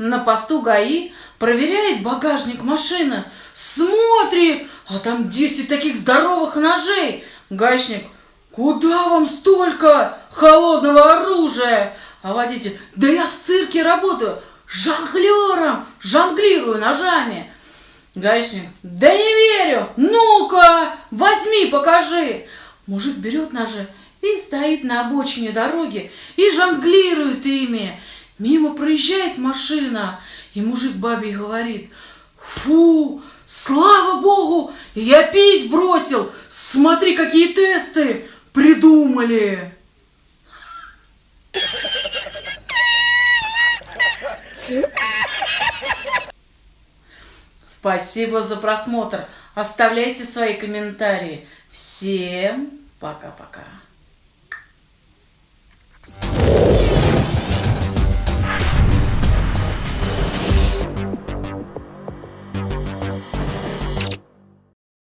на посту ГАИ, проверяет багажник машины, смотрит, а там 10 таких здоровых ножей. Гаишник, куда вам столько холодного оружия? А водитель, да я в цирке работаю, жонглером, жонглирую ножами. Гаишник, да не верю, ну-ка, возьми, покажи. Мужик берет ножи и стоит на обочине дороги и жонглирует ими. Мимо проезжает машина, и мужик бабе говорит, фу, слава богу, я пить бросил, смотри, какие тесты придумали. Спасибо за просмотр. Оставляйте свои комментарии. Всем пока-пока.